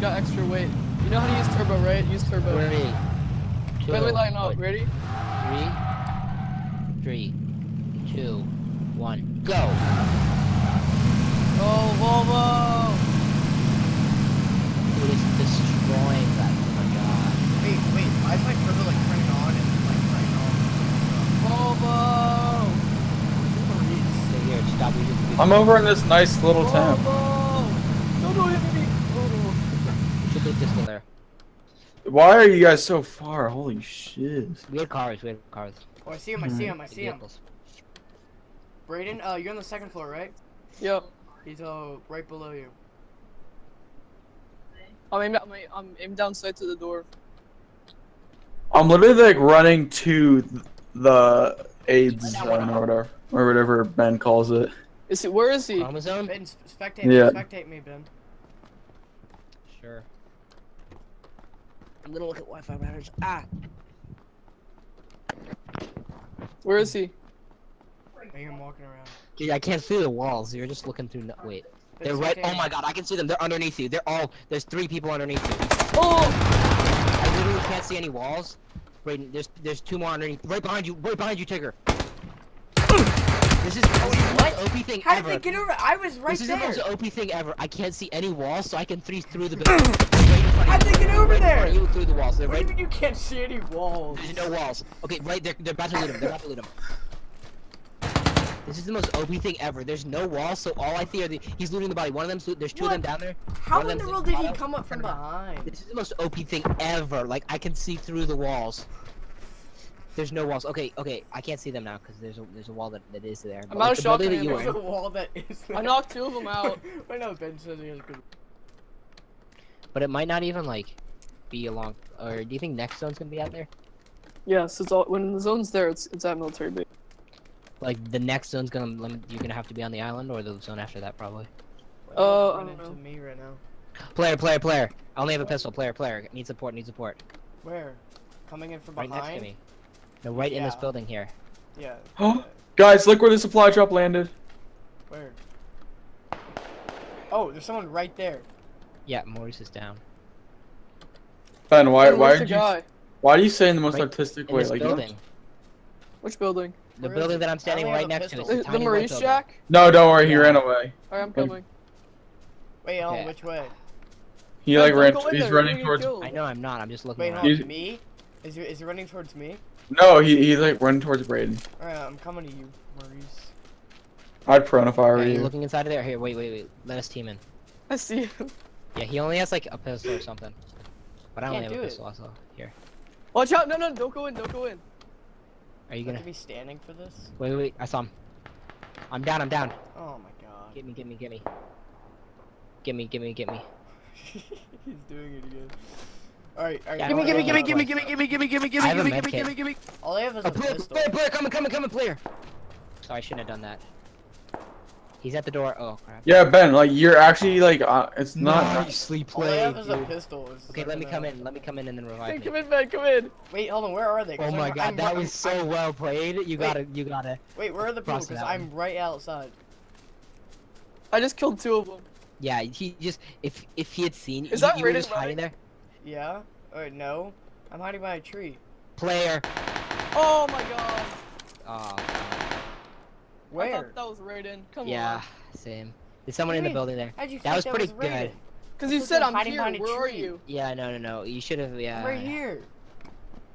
got extra weight. You know how to use turbo, right? Use turbo. Three, two, Wait, wait, line up. wait, Ready? three, three, two, one, go. Oh, Volvo! Dude, it's destroying that. Oh my god. Wait, wait, why is my turbo like turning on and like turning off? Volvo! Stay here. Stop. We just, we I'm over in this nice little town. Volvo! No, no, hit me! Oh, should leave pistol there. Why are you guys so far? Holy shit. We have cars. We have cars. Oh, I see him, I see him, I see him. Vehicles. Brayden, uh, you're on the second floor, right? no. Yep. He's, uh, right below you. I'm aiming, I'm, aim- I'm aiming down sight to the door. I'm literally like running to the AIDS zone or whatever, or whatever Ben calls it. Is he? Where is he? Chromosome? Ben, s- spectate Yeah. me, spectate me, Ben. Sure. I'm gonna look at Wi-Fi routers. Ah. Where is he? I hear him walking around. Dude, I can't see the walls. You're just looking through. No wait. Ben, They're right. spectate Oh my god, I can see them. They're underneath you. They're all. There's three people underneath you. Oh! I literally can't see any walls. Wait, there's there's two more underneath. Right behind you. Right behind you, Tigger. This is the most OP thing How did ever. they get over? I was right there. this is the most OP thing ever. I can't see any walls, so I can three through the building. Right in front of How'd you. they get over Right there? You through the walls. They're What do you mean you can't see any walls? There's no walls. Okay, right. They're they're about to loot him. They're about to loot him. This is the most OP thing ever. There's no wall, so all I see are the. He's looting the body. One of them. There's two of them down there. How in the world did he come up from behind? This is the most OP thing ever. Like I can see through the walls. There's no walls. Okay, okay, I can't see them now because there's a there's a wall that, that is there. But, out like, of the shot that you grenade. There's in- a wall that is. I knocked two of them out. I know Ben says he has good. But it might not even like be along. Or do you think next zone's gonna be out there? Yes, it's all when the zone's there. It's it's at military base. Like the next zone's gonna limit. You're gonna have to be on the island, or the zone after that probably. Uh, I run don't into know. me right now. Player, player, player. I only have a pistol. Player, player. Need support. Need support. Where? Coming in from Right behind. next to me. No, right in this building here. Yeah. Huh? Guys, look where the supply drop landed. Where? Oh, there's someone right there. Yeah, Maurice is down. Ben, why Hey, why where's did the you guy? why do you say in the most Right artistic way? Like you don't- building. Which building? The Where is building that I'm standing right have a next to. pistol. It's The, the Maurice building. Shack? No, don't worry, he Yeah. ran away. Alright, I'm Like- coming. Wait, Alan, Okay. which way? He like ran he's there, running towards. I know I'm not. I'm just looking Wait, around. hold Me? Is he, is he running towards me? No, he he's like running towards Braden. Alright, I'm coming to you, Maurice. I'd prone if I were Yeah, you you. looking inside of there? Here, wait, wait, wait. Let us team in. I see him. Yeah, he only has like a pistol or something. But I only Can't have a do it. pistol also. Here. Watch out! No, no, don't go in. Don't go in. Are you gonna? have to be standing for this? Wait, wait, wait. I saw him. I'm down. I'm down. Oh my god. Get me, get me, get me. Get me, get me, get me. He's doing it again. Alright, alright. Gimme, gimme, gimme, gimme, gimme, gimme, gimme, gimme, gimme, I have a gimme, gimme, gimme, gimme. All I have is Oh, a player, pistol. player, player, coming, coming, coming, player. Sorry, I shouldn't have done that. He's at the door. Oh crap. Yeah, Ben, like you're actually like uh, it's not. Nicely All I played, have is a pistol. It's Okay, let me come in. Let me come in and then Hey, revive come me. in, man. Come in. Wait, hold on. Where are they? 'Cause Oh I'm- my I'm god, that ri- was so well played. You Wait. gotta, you gotta. Wait, where are the people? Because I'm right outside. I just killed two of them. Yeah, he just if if he had seen Is you, that you were just hiding there. Yeah? Or no? I'm hiding by a tree. Player. Oh my god. Oh. I Where? thought that was Raiden. Come Yeah, on. Yeah, same. There's someone in the building there. How'd you That think was that pretty was good. Because you said I'm hiding here. behind Where are you? Yeah, no, no, no. You should have. Yeah. I'm right here.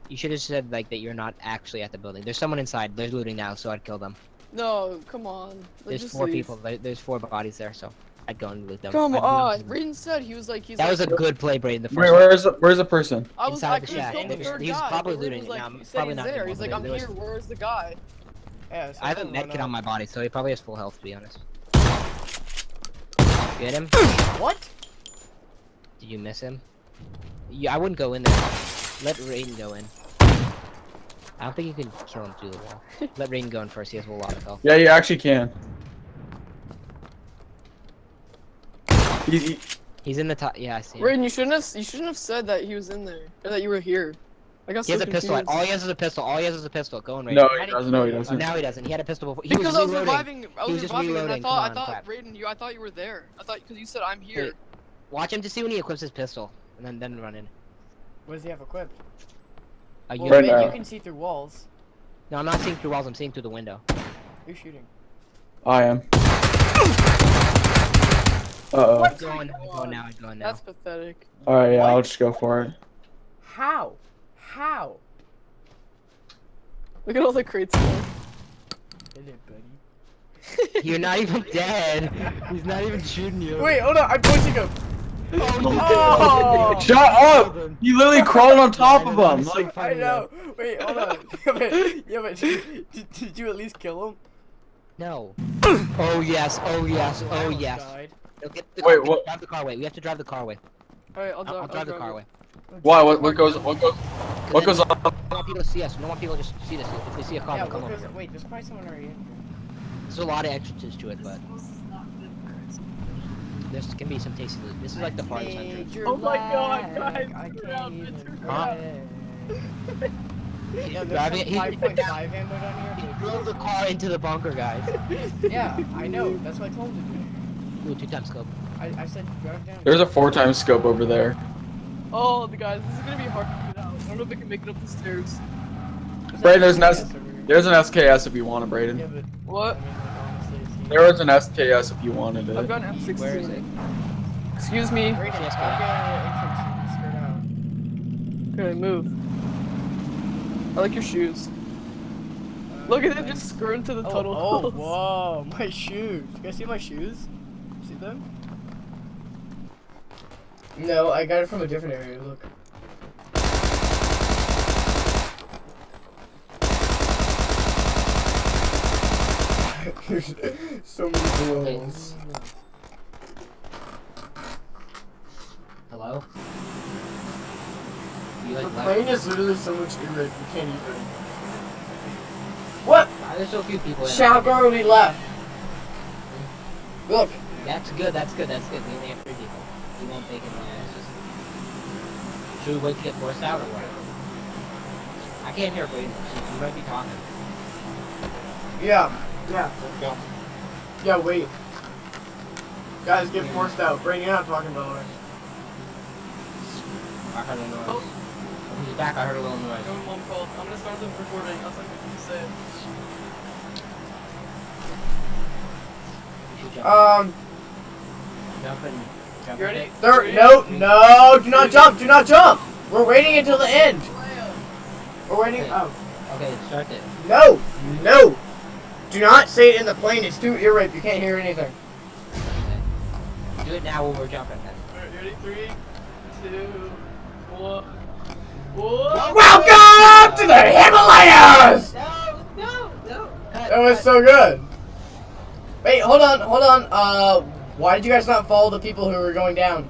You should have said like that you're not actually at the building. There's someone inside. They're looting now, so I'd kill them. No, come on. Let's There's four leave. people. There's four bodies there, so I'd go and loot them. Come I'd on. loot them. Raiden said he was like he's That like, was a good play, Braden. The first Wait, where's the, where's the person? I was inside I the could have shack. the He third he guy. probably looting was it. like, um, No, I'm probably not there. He's like, I'm here. Where's the guy? Yeah, so I have a someone med went kit on my body, so he probably has full health, to be honest. Get him? What? Did you miss him? Yeah, I wouldn't go in there. Let Raiden go in. I don't think you can kill him through the wall. Let Raiden go in first. He has a lot of health. Yeah, you actually can. He, he, He's in the top. Yeah, I see him. Raiden, you shouldn't have you shouldn't have said that he was in there or that you were here. I got He has so a pistol. confused. All he has is a pistol. All he has is a pistol. Go in, Raiden. no, he doesn't. No, he doesn't. Now he doesn't. He had a pistol before. He because was I was reloading. reviving, I He was, was just reviving, and I reloading. thought, I thought, crap. Raiden, you, I thought you were there. I thought because you said I'm here. Wait. Watch him to see when he equips his pistol, and then then run in. What does he have equipped? Uh, you Well, Right now. you can see through walls. No, I'm not seeing through walls. I'm seeing through the window. Who's shooting? I am. Uh oh. I'm going. I'm going now. I'm going now. That's pathetic. Alright, yeah, What? I'll just go for it. How? How? Look at all the crates. there. Is it, buddy? You're not even dead. He's not even shooting you. Wait, hold on. I'm pushing him. Oh, Oh! Shut up! You literally crawled on top of him. So Like, I know. Wait, hold on. yeah, but, yeah, but did, did you at least kill him? No. Oh yes. Oh yes. Oh almost yes. Died. No, get Wait, car, what- Drive the car away. We have to drive the car away. Alright, I'll, I'll, drive. I'll drive the car away. why? What, what goes? What goes? What goes on? We don't want people to see us. We don't want people to just see this. If they see a car, Yeah, they'll come well, over. 'cause- wait, there's probably someone already here. There's a lot of entrances to it, but this can be some tasty loot. This is like the farthest entrance. Oh my God, guys, I can't out, even it's Huh? Yeah, there's Driving some he- 5.5 ammo down He drove the car into the bunker, guys. Yeah, I know. That's what I told him Ooh, two times scope. I, I said drive down. There's a four times scope over there. Oh, the guys, this is gonna be hard to get out. I don't know if I can make it up the stairs. There's Brayden, there's an an SKS S- There's an SKS if you want it, Yeah, Braden. but What? I mean, like, honestly, There was an SKS if you wanted it. I've got an M16. Where is it? Excuse me. Brayden, Yes, I'll get an entrance. Skirt out. Okay, move. I like your shoes. Uh, Look at them just skirting to the Oh, tunnel. oh, whoa, my shoes. You guys see my shoes? See them? No, I got it from a different area. Look. There's so many balls. Hello? You The plane is literally so much irrit, you can't even. What? Why are there so few people in it? Shout already left. Look. That's good, that's good, that's good. We only have three people. We won't take it. Yeah, it's just... Should we wait to get forced out or what? I can't hear Braden. You might be talking. Yeah. Yeah. Let's go. Yeah, wait. Guys, get forced out. Brain, you're not talking about it. I heard a noise. Oh. He's back, I heard a little noise. No mom called. I'm gonna start the recording. That's like what you say. We should jump. Um, jump in. You ready? it. there. Three, No, no, do not jump. Do not jump. We're waiting until the end. We're waiting. Okay. Oh, Okay, start it. no, no. Do not say it in the plane. It's too irritating. You can't hear anything. Okay. Do it now when we're jumping then. Alright, you ready? Three, two, one. Whoa! Welcome to the Himalayas. No, no, no. Cut, That was cut. so good. Wait, hold on, hold on. Uh, why did you guys not follow the people who were going down?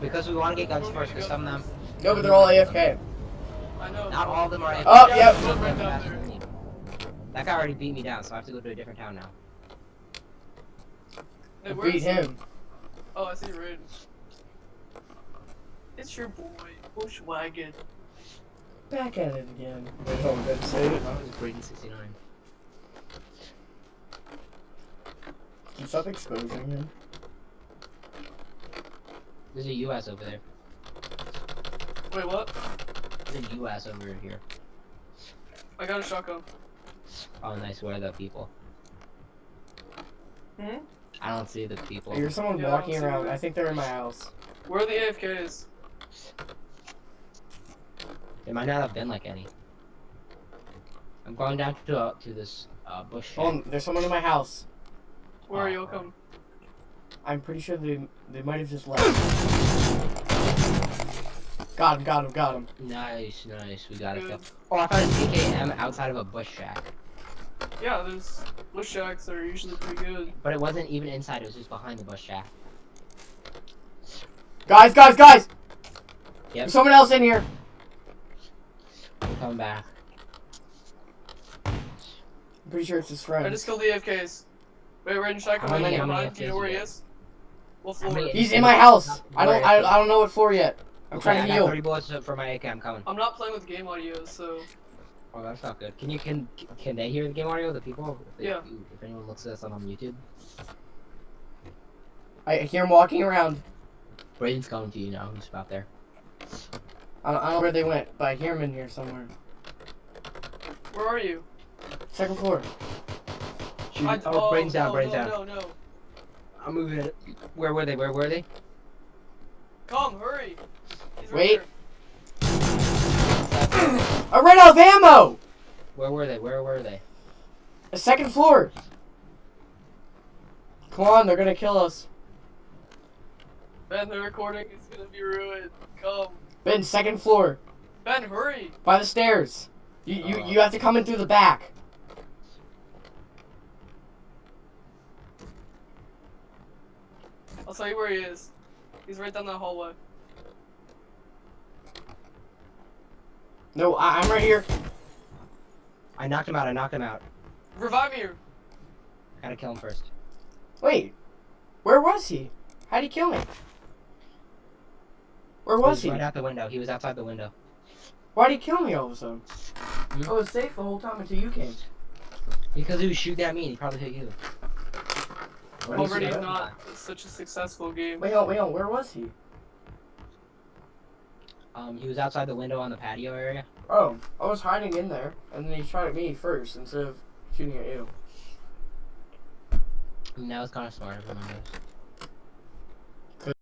Because we want to get guns first, because some of them... No, but they're all AFK. I know. Not all of them are... AFK. Oh, yep. there's one right down there. That guy already beat me down, so I have to go to a different town now. Hey, where Beat is- him. Oh, I see Raiden. It's your boy, Bushwagon. Back at it again. Wait, hold on, did I say it? That was Braden 69. Can you stop exposing him? There's a US over there. Wait, what? There's a US over here. I got a shotgun. Oh, nice. Where are the people? Hmm? I don't see the people. There's someone Yeah, walking don't around. I think they're in my house. Where are the AFKs? There might not have been like any. I'm going down to uh, to this uh, bush. Hold on, there's someone in my house. Where are you? Come. I'm pretty sure they they might have just left. Got him, got him, got him. Nice, nice. We got it. Good. Oh, I found a TKM outside of a bush shack, Yeah, there's bush shacks that are usually pretty good. but it wasn't even inside. It was just behind the bush shack. Guys, guys, guys! Yep. There's someone else in here. We're coming back. I'm pretty sure it's his friend. I just killed the AFKs. Wait, Raiden, should I come How in many- and how many behind? Do you know where he is? What How floor? many- He's in my house. I don't I, I don't know what for yet. I'm Okay, trying to got heal. 30 bullets for my AK. I'm coming. I'm not playing with game audio, so Oh, that's not good. Can you can can they hear the game audio? The people? If they- Yeah. If anyone looks at us on YouTube. I hear him walking around. Brayden's coming to you now. He's about there. I don't, I don't know where they went, but I hear them in here somewhere. Where are you? Second floor. Shoot. I- oh, Brayden's oh, down. no, Brayden's no, down. No, no. I'm moving it. Where were they? Where were they? Come, hurry. He's Wait. here. I ran out of ammo! Where were they? Where were they? The second floor. Come on, they're gonna kill us. Ben, the recording is gonna be ruined. Come. Ben, second floor. Ben, hurry. By the stairs. You, you, Uh. you have to come in through the back. I'll tell you where he is. He's right down that hallway. No, I, I'm right here. I knocked him out. I knocked him out. Revive me. Gotta kill him first. Wait. Where was he? How'd he kill me? Where was he? he? Right out the window. He was outside the window. Why'd he kill me all of a sudden? Hmm? I was safe the whole time until you came. Because he was shooting at me and he probably hit you. Or Already you not such a successful game. Wait, on, wait, on. Where was he? Um, he was outside the window on the patio area. Oh, I was hiding in there, and then he shot at me first instead of shooting at you. And that was kind of smart of him. I guess.